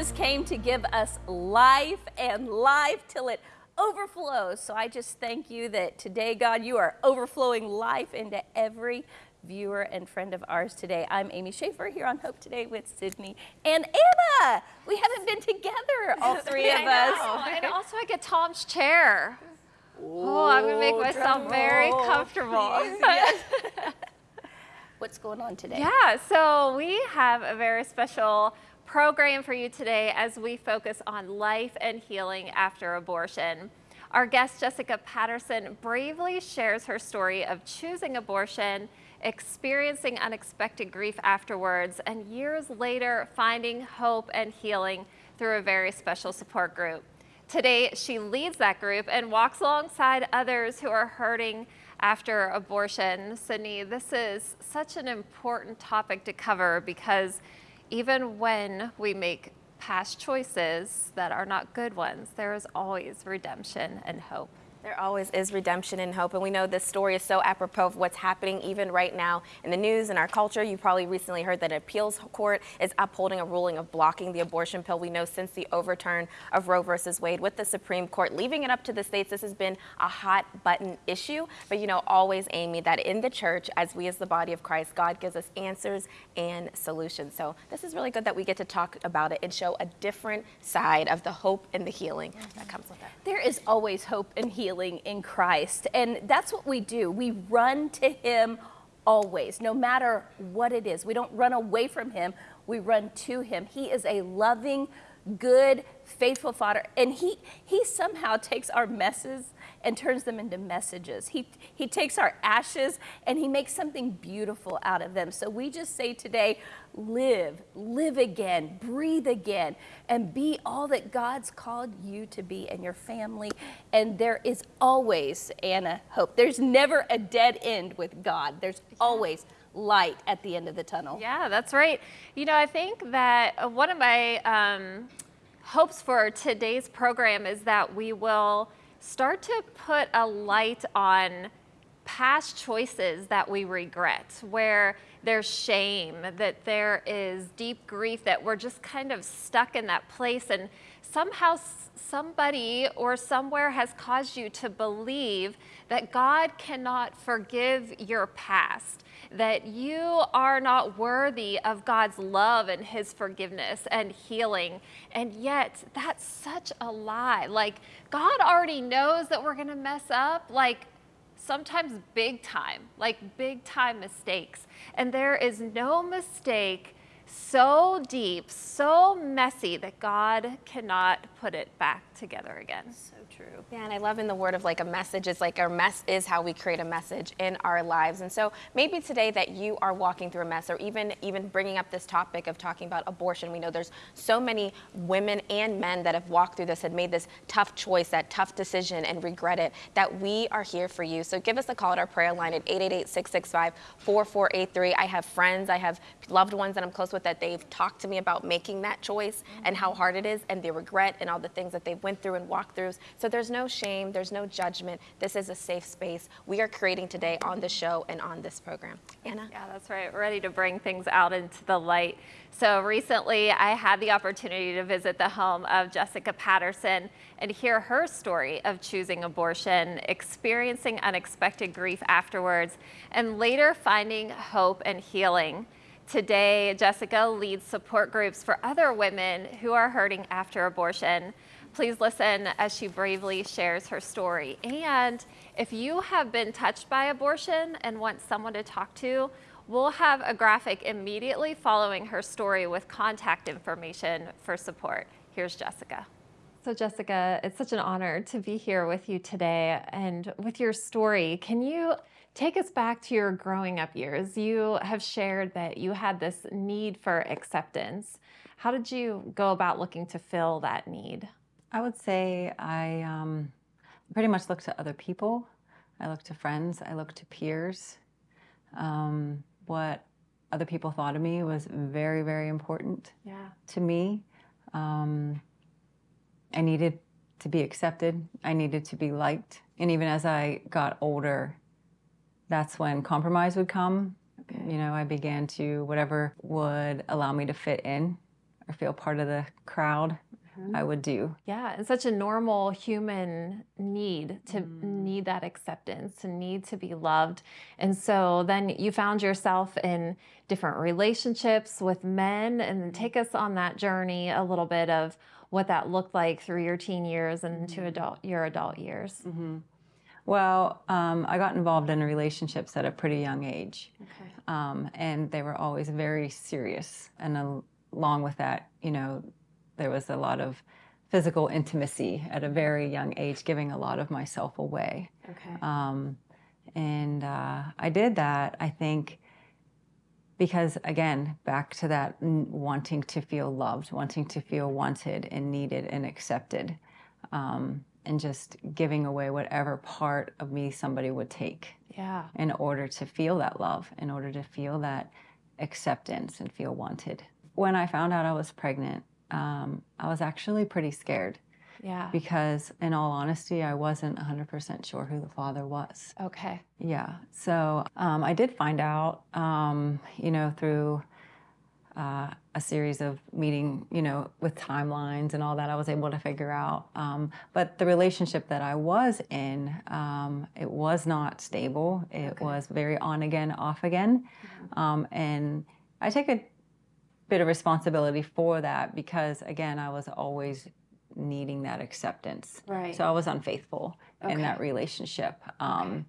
Jesus came to give us life and life till it overflows. So I just thank you that today, God, you are overflowing life into every viewer and friend of ours today. I'm Amy Schaefer here on Hope Today with Sydney and Anna. We haven't been together, all three of us. and also I get Tom's chair. oh, I'm gonna make myself very comfortable. What's going on today? Yeah, so we have a very special program for you today as we focus on life and healing after abortion. Our guest, Jessica Patterson, bravely shares her story of choosing abortion, experiencing unexpected grief afterwards, and years later finding hope and healing through a very special support group. Today, she leads that group and walks alongside others who are hurting after abortion. Sydney, this is such an important topic to cover because even when we make past choices that are not good ones, there is always redemption and hope. There always is redemption and hope, and we know this story is so apropos of what's happening even right now in the news and our culture. You probably recently heard that an appeals court is upholding a ruling of blocking the abortion pill. We know since the overturn of Roe versus Wade with the Supreme Court, leaving it up to the states, this has been a hot button issue. But you know, always, Amy, that in the church, as we as the body of Christ, God gives us answers and solutions. So this is really good that we get to talk about it and show a different side of the hope and the healing that comes with it. There is always hope and healing healing in Christ. And that's what we do. We run to him always, no matter what it is. We don't run away from him, we run to him. He is a loving, good, faithful Father. And he, he somehow takes our messes and turns them into messages. He, he takes our ashes and he makes something beautiful out of them. So we just say today, live, live again, breathe again, and be all that God's called you to be and your family. And there is always, Anna, hope. There's never a dead end with God. There's always light at the end of the tunnel. Yeah, that's right. You know, I think that one of my um, hopes for today's program is that we will start to put a light on past choices that we regret, where there's shame, that there is deep grief, that we're just kind of stuck in that place and somehow somebody or somewhere has caused you to believe that God cannot forgive your past, that you are not worthy of God's love and his forgiveness and healing. And yet that's such a lie. Like God already knows that we're gonna mess up. Like sometimes big time, like big time mistakes. And there is no mistake so deep, so messy that God cannot put it back together again. So true. Yeah, and I love in the word of like a message is like our mess is how we create a message in our lives. And so maybe today that you are walking through a mess or even even bringing up this topic of talking about abortion. We know there's so many women and men that have walked through this, had made this tough choice, that tough decision and regret it, that we are here for you. So give us a call at our prayer line at 888-665-4483. I have friends, I have loved ones that I'm close with that they've talked to me about making that choice and how mm-hmm. hard it is and the regret and all the things that they've went through and walked through. So there's no shame, there's no judgment. This is a safe space we are creating today on the show and on this program. Anna? Yeah, that's right. Ready to bring things out into the light. So recently I had the opportunity to visit the home of Jessica Patterson and hear her story of choosing abortion, experiencing unexpected grief afterwards, and later finding hope and healing. Today, Jessica leads support groups for other women who are hurting after abortion. Please listen as she bravely shares her story. And if you have been touched by abortion and want someone to talk to, we'll have a graphic immediately following her story with contact information for support. Here's Jessica. So Jessica, it's such an honor to be here with you today and with your story. Can you take us back to your growing up years? You have shared that you had this need for acceptance. How did you go about looking to fill that need? I would say I um, pretty much look to other people. I look to friends. I look to peers. Um, what other people thought of me was very, very important yeah. to me. Um, I needed to be accepted. I needed to be liked. And even as I got older, that's when compromise would come. Okay. You know, I began to whatever would allow me to fit in or feel part of the crowd, I would do. Yeah, it's such a normal human need to need that acceptance, to need to be loved. And so then you found yourself in different relationships with men and then take us on that journey a little bit of what that looked like through your teen years and into adult your adult years. Well, um, I got involved in relationships at a pretty young age. Okay. um, and they were always very serious. And al- along with that, you know, there was a lot of physical intimacy at a very young age, giving a lot of myself away. Okay. Um, and uh, I did that, I think, because again, back to that n- wanting to feel loved, wanting to feel wanted and needed and accepted, um, and just giving away whatever part of me somebody would take yeah. in order to feel that love, in order to feel that acceptance and feel wanted. When I found out I was pregnant, um, I was actually pretty scared Yeah. because, in all honesty, I wasn't 100% sure who the father was. Okay. Yeah. So um, I did find out, um, you know, through uh, a series of meeting, you know, with timelines and all that, I was able to figure out. Um, but the relationship that I was in, um, it was not stable. It was very on again, off again. Um, and I take a bit of responsibility for that because, again, I was always needing that acceptance. Right. So I was unfaithful in that relationship. Um,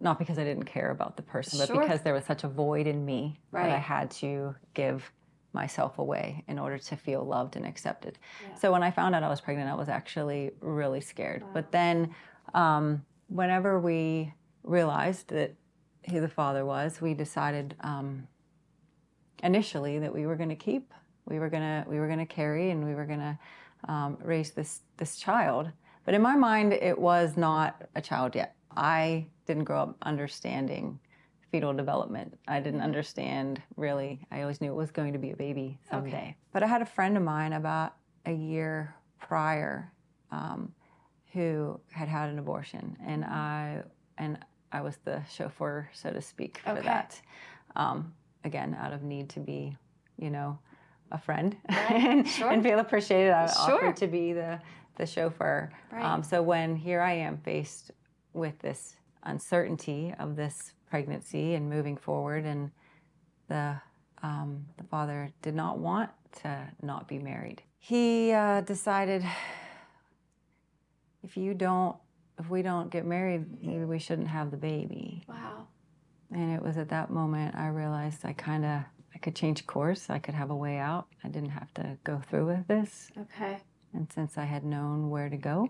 Not because I didn't care about the person, but Sure. because there was such a void in me that I had to give myself away in order to feel loved and accepted. So when I found out I was pregnant, I was actually really scared. But then, um, whenever we realized that who the father was, we decided um, initially that we were going to keep, we were going to we were going to carry, and we were going to um, raise this this child. But in my mind, it was not a child yet. I didn't grow up understanding fetal development. I didn't understand really. I always knew it was going to be a baby someday. Okay. But I had a friend of mine about a year prior um, who had had an abortion, and I and I was the chauffeur, so to speak, for Okay. that. Um, again, out of need to be, you know, a friend and, sure. and feel appreciated. I Sure. offered to be the the chauffeur. Right. Um, so when here I am faced with this uncertainty of this pregnancy and moving forward, and the um, the father did not want to not be married. He uh, decided if you don't, if we don't get married, maybe we shouldn't have the baby. Wow. And it was at that moment I realized I kind of I could change course. I could have a way out. I didn't have to go through with this. Okay. And since I had known where to go,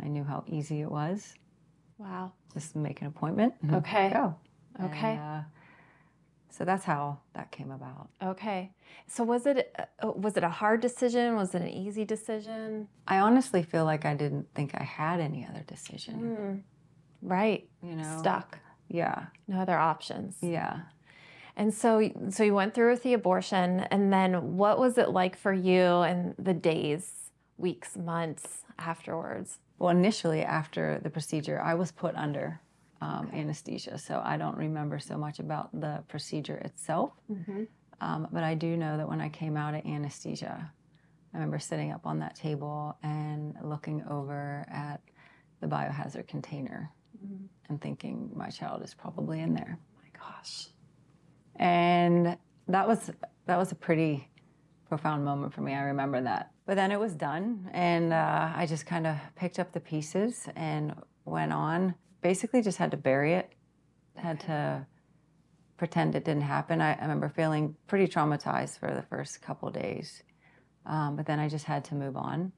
I knew how easy it was. Wow. Just make an appointment. and Okay. Go. Okay. And, uh, so that's how that came about. Okay. So was it uh, was it a hard decision? Was it an easy decision? I honestly feel like I didn't think I had any other decision. Mm. Right. You know. Stuck. Yeah. No other options. Yeah. And so so you went through with the abortion and then what was it like for you in the days, weeks, months afterwards? Well, initially after the procedure, I was put under um, anesthesia, so I don't remember so much about the procedure itself. Um, but I do know that when I came out of anesthesia, I remember sitting up on that table and looking over at the biohazard container and thinking, my child is probably in there. my gosh. And that was that was a pretty profound moment for me. I remember that. But then it was done, and uh, I just kind of picked up the pieces and went on. Basically, just had to bury it. Had to pretend it didn't happen. I, I remember feeling pretty traumatized for the first couple days, um, but then I just had to move on.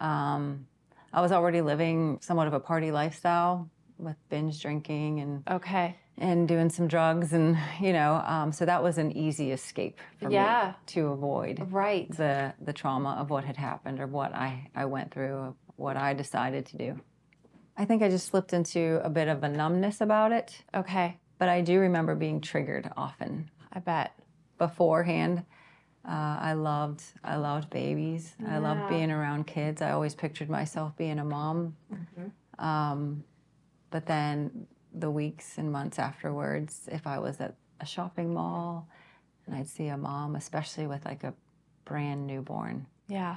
Um, I was already living somewhat of a party lifestyle with binge drinking and Okay. and doing some drugs and you know um, so that was an easy escape for Yeah. me to avoid Right. the the trauma of what had happened or what I, I went through what I decided to do I think I just slipped into a bit of a numbness about it Okay. but I do remember being triggered often I bet. beforehand uh, I loved I loved babies I loved being around kids I always pictured myself being a mom um, but then the weeks and months afterwards if I was at a shopping mall and I'd see a mom especially with like a brand newborn. Yeah.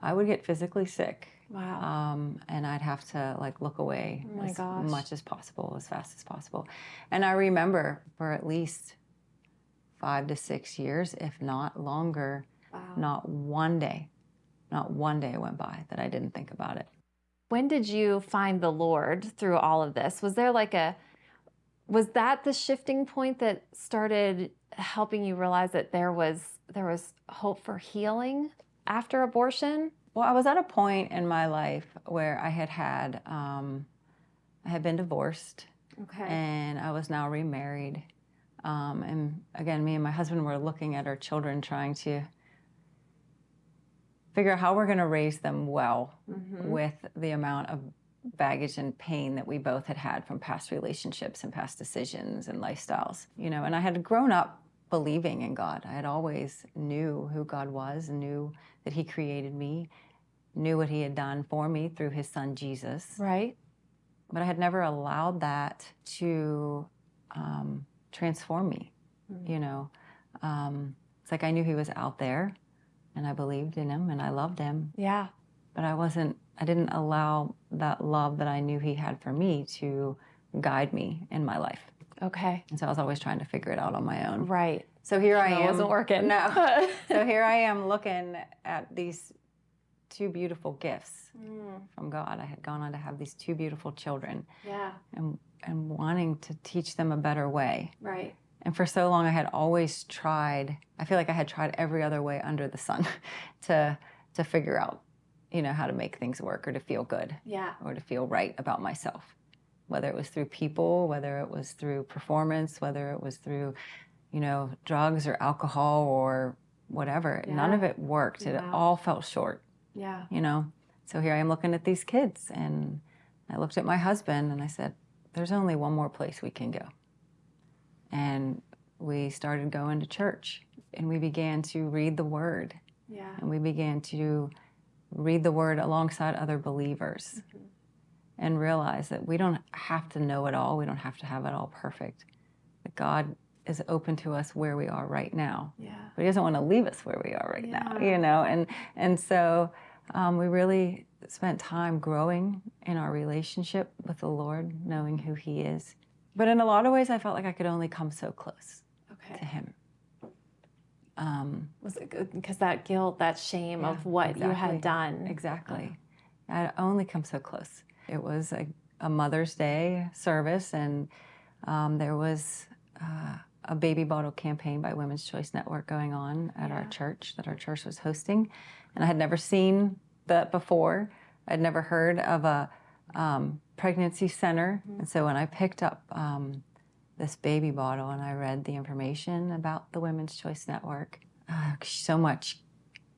I would get physically sick. Wow. Um, and I'd have to like look away Oh as gosh. much as possible, as fast as possible. And I remember for at least five to six years, if not longer, wow. not one day, not one day went by that I didn't think about it. When did you find the Lord through all of this? Was there like a was that the shifting point that started helping you realize that there was there was hope for healing after abortion? Well, I was at a point in my life where I had had, um, I had been divorced Okay. and I was now remarried. Um, and again, me and my husband were looking at our children, trying to figure out how we're going to raise them well with the amount of baggage and pain that we both had had from past relationships and past decisions and lifestyles. You know, and I had grown up believing in God. I had always knew who God was, knew that He created me, knew what He had done for me through His Son Jesus right. but I had never allowed that to um, transform me. You know, um, it's like I knew he was out there, and I believed in him, and I loved him, Yeah. but I wasn't. I didn't allow that love that I knew he had for me to guide me in my life, Okay. and so I was always trying to figure it out on my own. Right. So here I No, it am. wasn't working. No. so here I am looking at these two beautiful gifts mm. from God. I had gone on to have these two beautiful children Yeah. and and wanting to teach them a better way. Right. And for so long I had always tried, I feel like I had tried every other way under the sun to to figure out, you know, how to make things work or to feel good Yeah. or to feel right about myself. Whether it was through people, whether it was through performance, whether it was through, you know, drugs or alcohol or whatever. None of it worked. It all felt short Yeah. you know. So here I am looking at these kids, and I looked at my husband and I said, "There's only one more place we can go." And we started going to church, and we began to read the Word, Yeah. and we began to read the Word alongside other believers, and realize that we don't have to know it all. We don't have to have it all perfect. That God is open to us where we are right now Yeah. but he doesn't want to leave us where we are right now you know and and so um, we really spent time growing in our relationship with the lord knowing who he is but in a lot of ways i felt like i could only come so close okay. to him. Um, Was it good? Because that guilt, that shame Yeah, of what you had done. exactly. I only come so close. It was a, a mother's day service and um, there was uh, a baby bottle campaign by women's choice network going on at our church that our church was hosting. And i had never seen that before. I'd never heard of a um, pregnancy center and so when i picked up um, this baby bottle and i read the information about the women's choice network uh, so much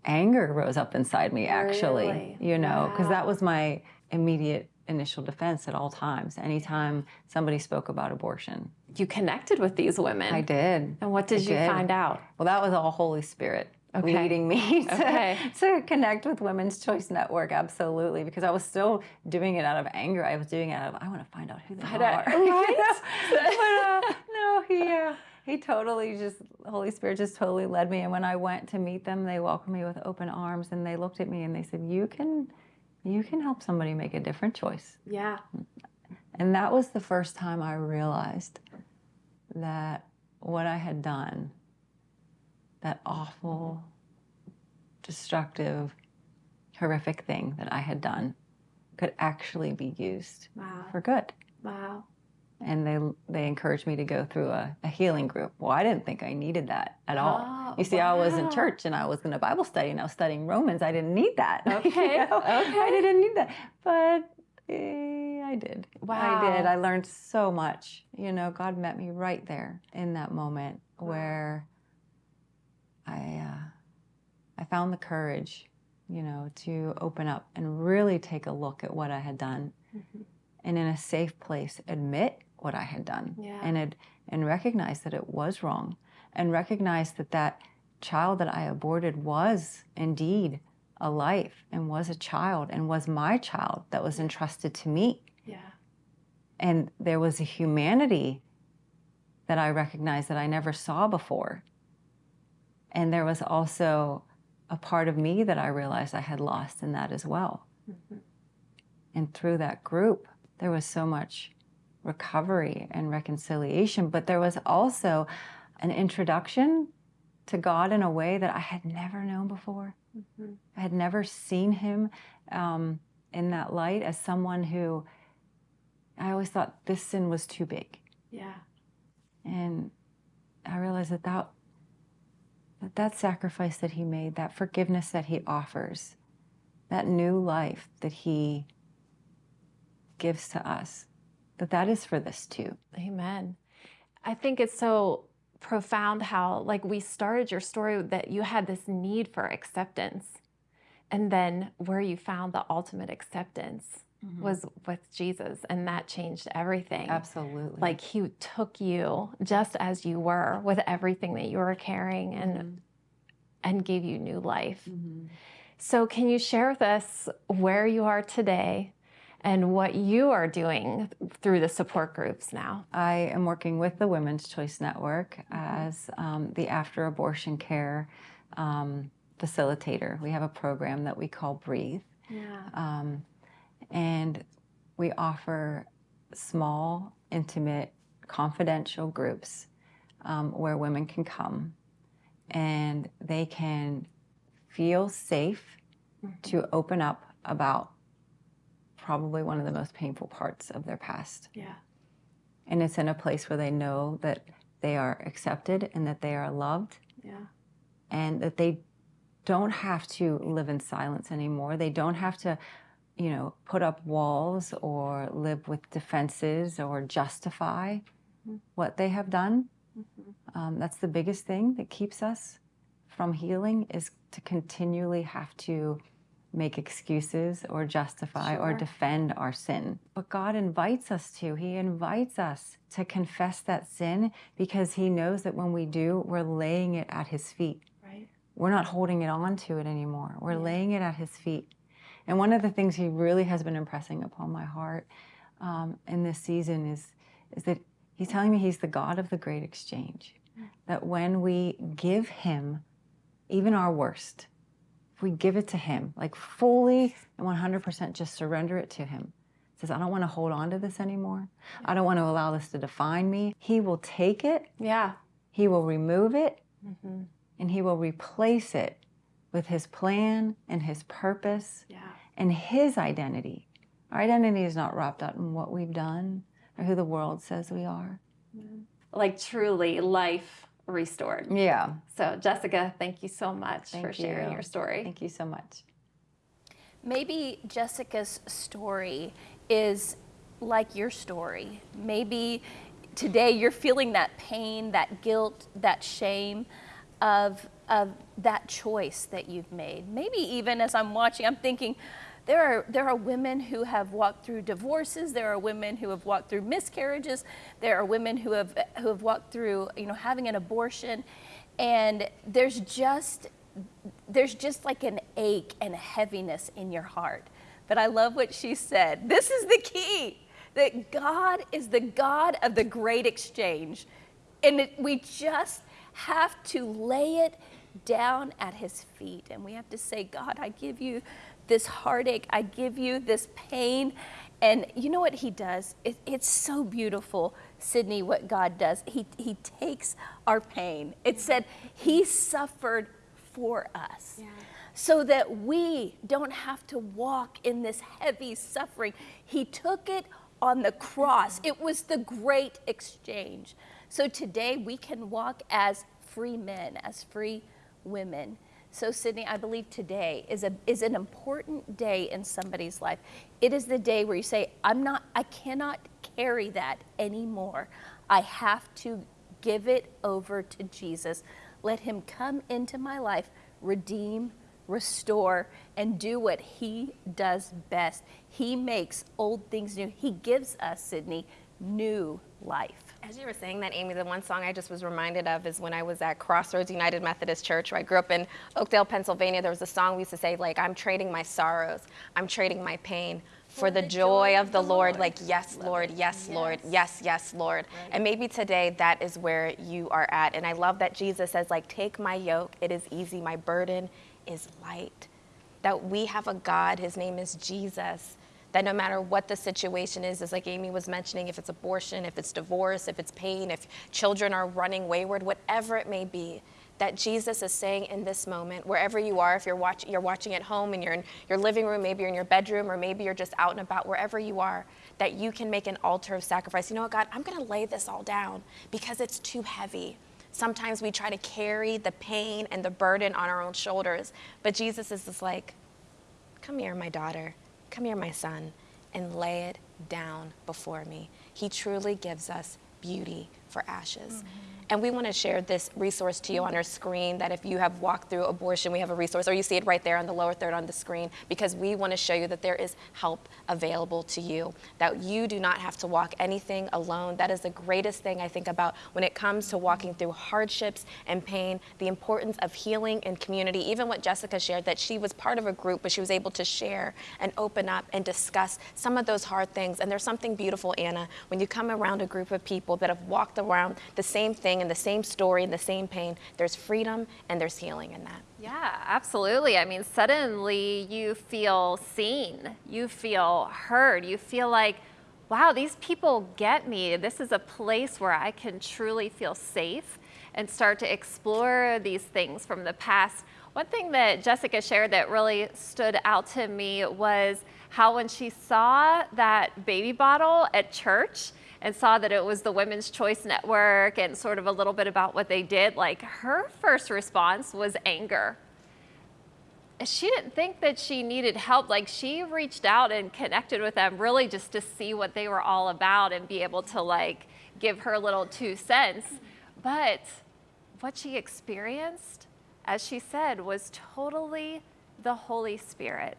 anger rose up inside me actually Really? you know because Wow. that was my immediate initial defense at all times anytime somebody spoke about abortion You connected with these women. i did And what did I you did. find out? well that was all holy spirit Okay. leading me to, Okay. to connect with women's choice network absolutely because i was still doing it out of anger i was doing it out of i want to find out who they Find are you right? but uh, no he uh, he totally just holy spirit just totally led me and when i went to meet them they welcomed me with open arms and they looked at me and they said you can you can help somebody make a different choice Yeah. and that was the first time I realized that what I had done, that awful, destructive, horrific thing that I had done, could actually be used Wow. for good. Wow. And they they encouraged me to go through a, a healing group. Well, I didn't think I needed that at all. Oh, you see, I was in church and I was in a Bible study and I was studying Romans. I didn't need that. you Okay, know? okay. I didn't need that, but eh, I did. Wow. I did. I learned so much. You know, God met me right there in that moment where I uh, I found the courage, you know, to open up and really take a look at what I had done, Mm-hmm. and in a safe place admit what I had done, Yeah. and it, and recognize that it was wrong, and recognize that that child that I aborted was indeed a life and was a child and was my child that was entrusted to me Yeah. and there was a humanity that I recognized that I never saw before. And there was also a part of me that I realized I had lost in that as well. And through that group, there was so much recovery and reconciliation, but there was also an introduction to God in a way that I had never known before. I had never seen Him um, in that light as someone who I always thought this sin was too big. Yeah. And I realized that that, that that sacrifice that he made, that forgiveness that he offers, that new life that he gives to us, that that is for this too. Amen. I think it's so profound how, like, we started your story that you had this need for acceptance, and then where you found the ultimate acceptance was with Jesus, and that changed everything. Absolutely. Like, He took you just as you were with everything that you were carrying and and gave you new life. So, can you share with us where you are today and what you are doing through the support groups now? I am working with the Women's Choice Network as um, the after abortion care um, facilitator. We have a program that we call Breathe. Yeah. Um, and we offer small, intimate, confidential groups um, where women can come and they can feel safe to open up about probably one of the most painful parts of their past. Yeah. And it's in a place where they know that they are accepted and that they are loved Yeah. and that they don't have to live in silence anymore. They don't have to, you know, put up walls or live with defenses or justify what they have done. Um, that's the biggest thing that keeps us from healing is to continually have to make excuses or justify or defend our sin. But God invites us to. He invites us to confess that sin because He knows that when we do, we're laying it at His feet Right. we're not holding it on to it anymore. We're laying it at his feet. And one of the things he really has been impressing upon my heart um, in this season is, is that he's telling me he's the God of the great exchange. That when we give him even our worst, if we give it to him, like fully and 100% just surrender it to him, says, I don't want to hold on to this anymore. I don't want to allow this to define me. He will take it, Yeah. he will remove it, Mm -hmm. and he will replace it with his plan and his purpose Yeah. and his identity. Our identity is not wrapped up in what we've done or who the world says we are. Like truly life restored. Yeah. So, Jessica, thank you so much Thank for sharing you. your story. Thank you so much. Maybe Jessica's story is like your story. Maybe today you're feeling that pain, that guilt, that shame of, of that choice that you've made. Maybe even as I'm watching, I'm thinking, there are, there are women who have walked through divorces. There are women who have walked through miscarriages. There are women who have, who have walked through, you know, having an abortion. And there's just there's just like an ache and a heaviness in your heart. But I love what she said. This is the key that God is the God of the great exchange. And we just have to lay it down at his feet. And we have to say, God, I give you this heartache, I give you this pain. And you know what he does? It, it's so beautiful, Sydney, what God does. He, he takes our pain. It said he suffered for us so that we don't have to walk in this heavy suffering. He took it on the cross. Mm-hmm. It was the great exchange. So today we can walk as free men, as free women. So, Sydney, I believe today is, a, is an important day in somebody's life. It is the day where you say, I'm not, I cannot carry that anymore. I have to give it over to Jesus. Let him come into my life, redeem, restore, and do what he does best. He makes old things new. He gives us, Sydney, new life. As you were saying that, Amy, the one song I just was reminded of is when I was at Crossroads United Methodist Church, where I grew up in Oakdale, Pennsylvania. There was a song we used to say, like, I'm trading my sorrows, I'm trading my pain for the joy of the Lord. Like, yes, Lord, yes, Lord, yes, yes, Lord. And maybe today that is where you are at. And I love that Jesus says, like, take my yoke, it is easy, my burden is light. That we have a God, his name is Jesus, that no matter what the situation is, as like Amy was mentioning, if it's abortion, if it's divorce, if it's pain, if children are running wayward, whatever it may be, that Jesus is saying in this moment, wherever you are, if you're, watch, you're watching at home and you're in your living room, maybe you're in your bedroom, or maybe you're just out and about, wherever you are, that you can make an altar of sacrifice. You know what, God, I'm going to lay this all down because it's too heavy. Sometimes we try to carry the pain and the burden on our own shoulders, but Jesus is just like, come here, my daughter, come here, my son, and lay it down before me. He truly gives us beauty for ashes. Mm-hmm. And we want to share this resource to you on our screen that if you have walked through abortion, we have a resource, or you see it right there on the lower third on the screen, because we want to show you that there is help available to you, that you do not have to walk anything alone. That is the greatest thing I think about when it comes to walking through hardships and pain, the importance of healing and community. Even what Jessica shared, that she was part of a group, but she was able to share and open up and discuss some of those hard things. And there's something beautiful, Anna, when you come around a group of people that have walked around the same thing and the same story and the same pain, there's freedom and there's healing in that. Yeah, absolutely. I mean, suddenly you feel seen, you feel heard, you feel like, wow, these people get me. This is a place where I can truly feel safe and start to explore these things from the past. One thing that Jessica shared that really stood out to me was how when she saw that baby bottle at church, and saw that it was the Women's Choice Network and sort of a little bit about what they did, like her first response was anger. She didn't think that she needed help. Like she reached out and connected with them really just to see what they were all about and be able to like give her a little two cents. But what she experienced, as she said, was totally the Holy Spirit.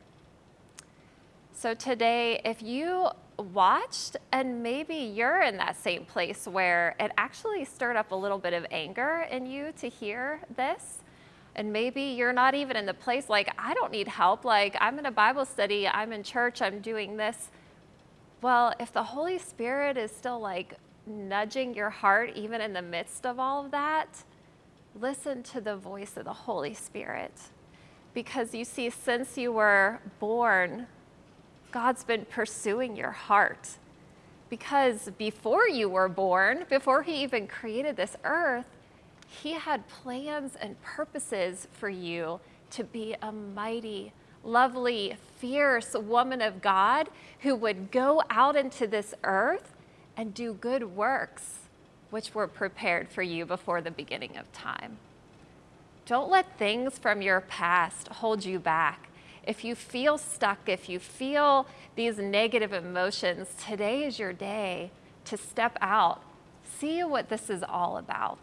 So today, if you watched and maybe you're in that same place where it actually stirred up a little bit of anger in you to hear this and maybe you're not even in the place like i don't need help like i'm in a bible study i'm in church i'm doing this. Well if the holy spirit is still like nudging your heart even in the midst of all of that listen to the voice of the holy spirit. Because you see since you were born God's been pursuing your heart. Because before you were born, before He even created this earth, He had plans and purposes for you to be a mighty, lovely, fierce woman of God who would go out into this earth and do good works, which were prepared for you before the beginning of time. Don't let things from your past hold you back if you feel stuck, if you feel these negative emotions, today is your day to step out. See what this is all about.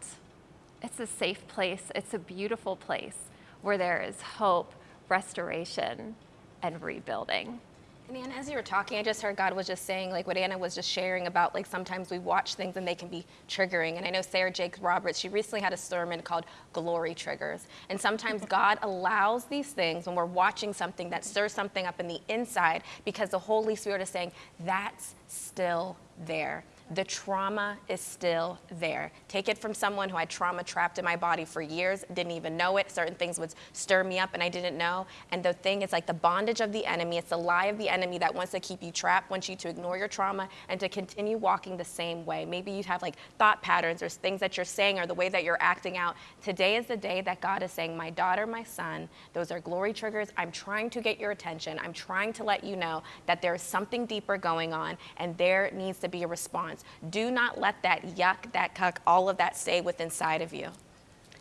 It's a safe place, it's a beautiful place where there is hope, restoration, and rebuilding. And Anna, as you were talking, I just heard God was just saying, like what Anna was just sharing about, like sometimes we watch things and they can be triggering. And I know Sarah Jakes Roberts, she recently had a sermon called Glory Triggers. And sometimes God allows these things when we're watching something that stirs something up in the inside because the Holy Spirit is saying, that's still there the trauma is still there. Take it from someone who had trauma trapped in my body for years, didn't even know it. Certain things would stir me up and I didn't know. And the thing is like the bondage of the enemy, it's the lie of the enemy that wants to keep you trapped, wants you to ignore your trauma and to continue walking the same way. Maybe you have like thought patterns or things that you're saying or the way that you're acting out. Today is the day that God is saying, My daughter, my son, those are glory triggers. I'm trying to get your attention. I'm trying to let you know that there's something deeper going on and there needs to be a response. Do not let that yuck, that cuck, all of that stay within inside of you.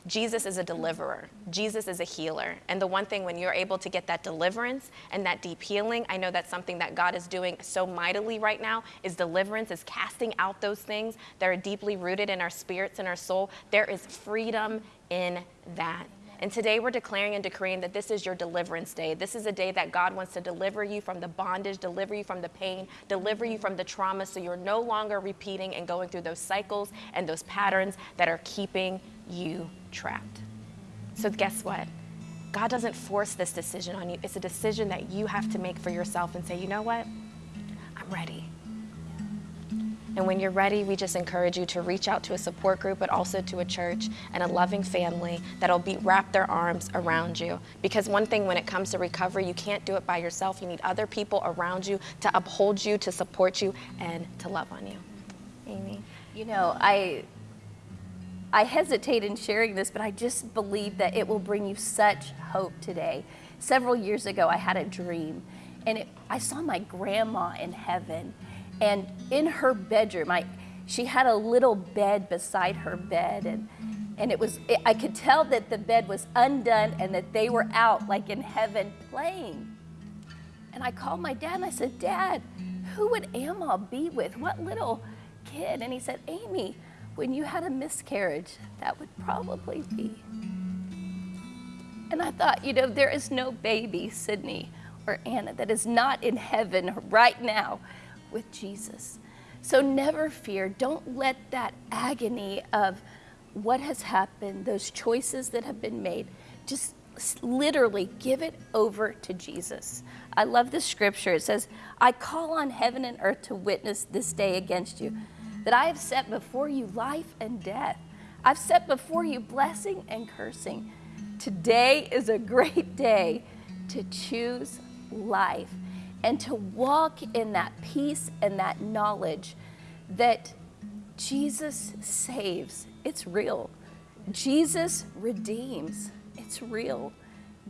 Jesus is a deliverer. Jesus is a healer. And the one thing when you're able to get that deliverance and that deep healing, I know that's something that God is doing so mightily right now is deliverance, is casting out those things that are deeply rooted in our spirits and our soul. There is freedom in that. And today we're declaring and decreeing that this is your deliverance day. This is a day that God wants to deliver you from the bondage, deliver you from the pain, deliver you from the trauma so you're no longer repeating and going through those cycles and those patterns that are keeping you trapped. So, guess what? God doesn't force this decision on you. It's a decision that you have to make for yourself and say, you know what? I'm ready. And when you're ready, we just encourage you to reach out to a support group, but also to a church and a loving family that'll be wrap their arms around you. Because one thing when it comes to recovery, you can't do it by yourself. You need other people around you to uphold you, to support you, and to love on you. Amy. You know, I I hesitate in sharing this, but I just believe that it will bring you such hope today. Several years ago, I had a dream, and it, I saw my grandma in heaven, and in her bedroom, I, she had a little bed beside her bed, and and it was it, I could tell that the bed was undone and that they were out like in heaven playing. And I called my dad and I said, Dad, who would Amal be with? What little kid? And he said, Amy, when you had a miscarriage, that would probably be. And I thought, you know, there is no baby, Sydney or Anna, that is not in heaven right now with Jesus. So never fear. Don't let that agony of what has happened, those choices that have been made, just literally give it over to Jesus. I love the scripture. It says, I call on heaven and earth to witness this day against you that I have set before you life and death. I've set before you blessing and cursing. Today is a great day to choose life and to walk in that peace and that knowledge that Jesus saves. It's real. Jesus redeems. It's real.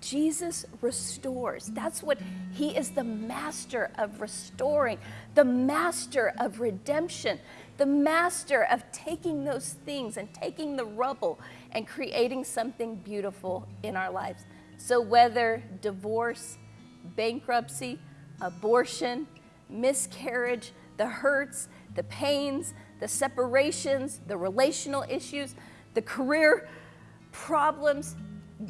Jesus restores. That's what he is the master of restoring, the master of redemption the master of taking those things and taking the rubble and creating something beautiful in our lives. So, whether divorce, bankruptcy, abortion, miscarriage, the hurts, the pains, the separations, the relational issues, the career problems,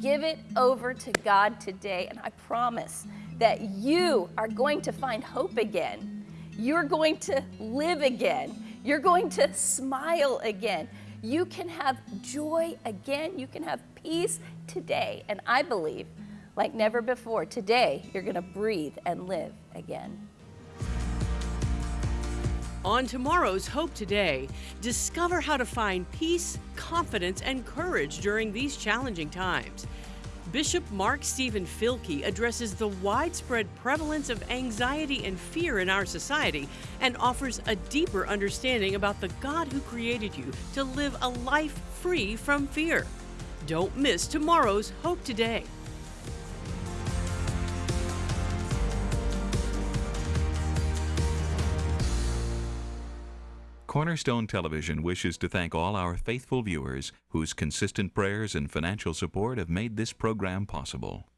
give it over to God today. And I promise that you are going to find hope again. You're going to live again. You're going to smile again. You can have joy again. You can have peace today. And I believe, like never before, today you're going to breathe and live again. On tomorrow's Hope Today, discover how to find peace, confidence, and courage during these challenging times. Bishop Mark Stephen Filkey addresses the widespread prevalence of anxiety and fear in our society and offers a deeper understanding about the God who created you to live a life free from fear. Don't miss tomorrow's Hope Today. Cornerstone Television wishes to thank all our faithful viewers whose consistent prayers and financial support have made this program possible.